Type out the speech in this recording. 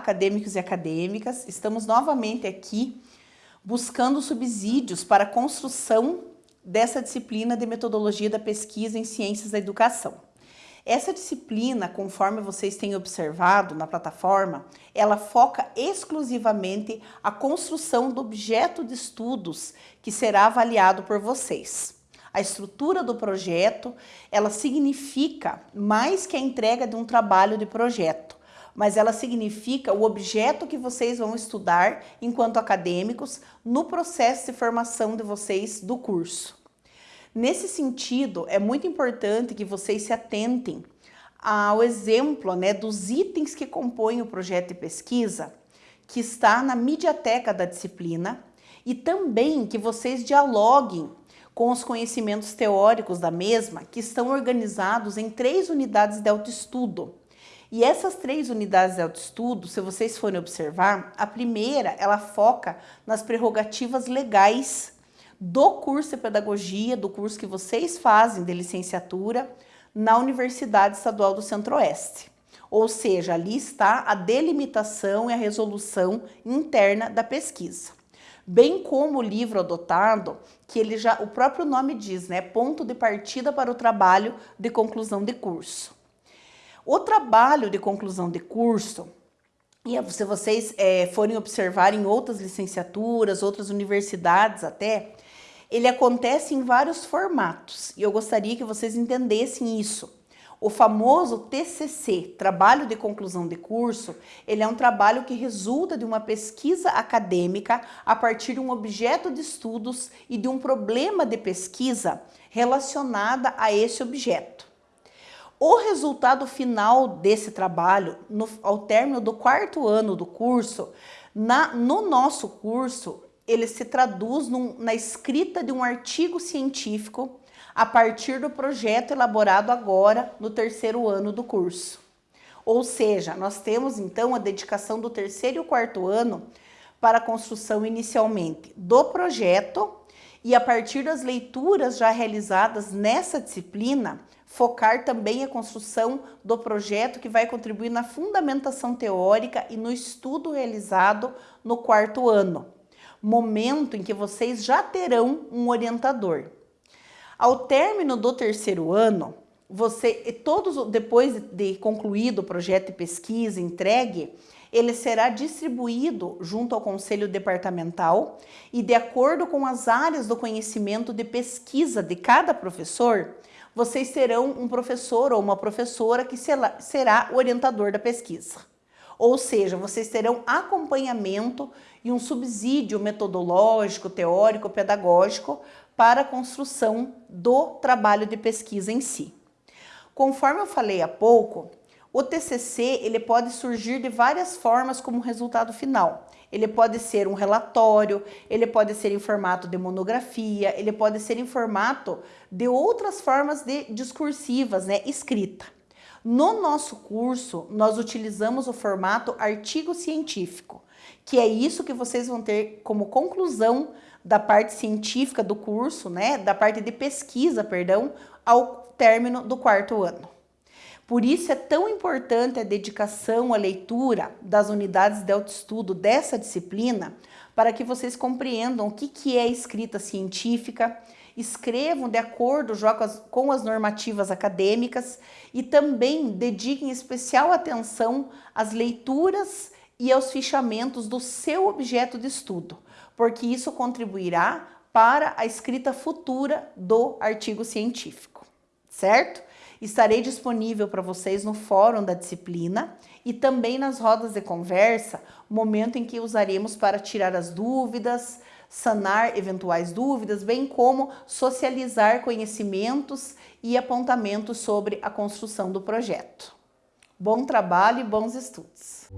acadêmicos e acadêmicas. Estamos novamente aqui buscando subsídios para a construção dessa disciplina de metodologia da pesquisa em ciências da educação. Essa disciplina, conforme vocês têm observado na plataforma, ela foca exclusivamente a construção do objeto de estudos que será avaliado por vocês. A estrutura do projeto, ela significa mais que a entrega de um trabalho de projeto, mas ela significa o objeto que vocês vão estudar enquanto acadêmicos no processo de formação de vocês do curso. Nesse sentido, é muito importante que vocês se atentem ao exemplo né, dos itens que compõem o projeto de pesquisa, que está na mediateca da disciplina, e também que vocês dialoguem com os conhecimentos teóricos da mesma, que estão organizados em três unidades de autoestudo. E essas três unidades de autoestudo, se vocês forem observar, a primeira, ela foca nas prerrogativas legais do curso de pedagogia, do curso que vocês fazem de licenciatura na Universidade Estadual do Centro-Oeste. Ou seja, ali está a delimitação e a resolução interna da pesquisa. Bem como o livro adotado, que ele já, o próprio nome diz, né, ponto de partida para o trabalho de conclusão de curso. O trabalho de conclusão de curso, e se vocês é, forem observar em outras licenciaturas, outras universidades até, ele acontece em vários formatos e eu gostaria que vocês entendessem isso. O famoso TCC, Trabalho de Conclusão de Curso, ele é um trabalho que resulta de uma pesquisa acadêmica a partir de um objeto de estudos e de um problema de pesquisa relacionada a esse objeto. O resultado final desse trabalho, no, ao término do quarto ano do curso, na, no nosso curso, ele se traduz num, na escrita de um artigo científico a partir do projeto elaborado agora no terceiro ano do curso. Ou seja, nós temos então a dedicação do terceiro e quarto ano para a construção inicialmente do projeto e a partir das leituras já realizadas nessa disciplina, focar também a construção do projeto que vai contribuir na fundamentação teórica e no estudo realizado no quarto ano momento em que vocês já terão um orientador. Ao término do terceiro ano, você, todos depois de concluído o projeto de pesquisa entregue, ele será distribuído junto ao conselho departamental e de acordo com as áreas do conhecimento de pesquisa de cada professor, vocês terão um professor ou uma professora que será orientador da pesquisa. Ou seja, vocês terão acompanhamento e um subsídio metodológico, teórico, pedagógico para a construção do trabalho de pesquisa em si. Conforme eu falei há pouco, o TCC ele pode surgir de várias formas como resultado final. Ele pode ser um relatório, ele pode ser em formato de monografia, ele pode ser em formato de outras formas de discursivas, né, escrita. No nosso curso, nós utilizamos o formato artigo científico, que é isso que vocês vão ter como conclusão da parte científica do curso, né, da parte de pesquisa, perdão, ao término do quarto ano. Por isso é tão importante a dedicação à leitura das unidades de autoestudo dessa disciplina, para que vocês compreendam o que, que é escrita científica, escrevam de acordo com as, com as normativas acadêmicas e também dediquem especial atenção às leituras e aos fichamentos do seu objeto de estudo, porque isso contribuirá para a escrita futura do artigo científico, certo? Estarei disponível para vocês no fórum da disciplina e também nas rodas de conversa, momento em que usaremos para tirar as dúvidas, sanar eventuais dúvidas, bem como socializar conhecimentos e apontamentos sobre a construção do projeto. Bom trabalho e bons estudos!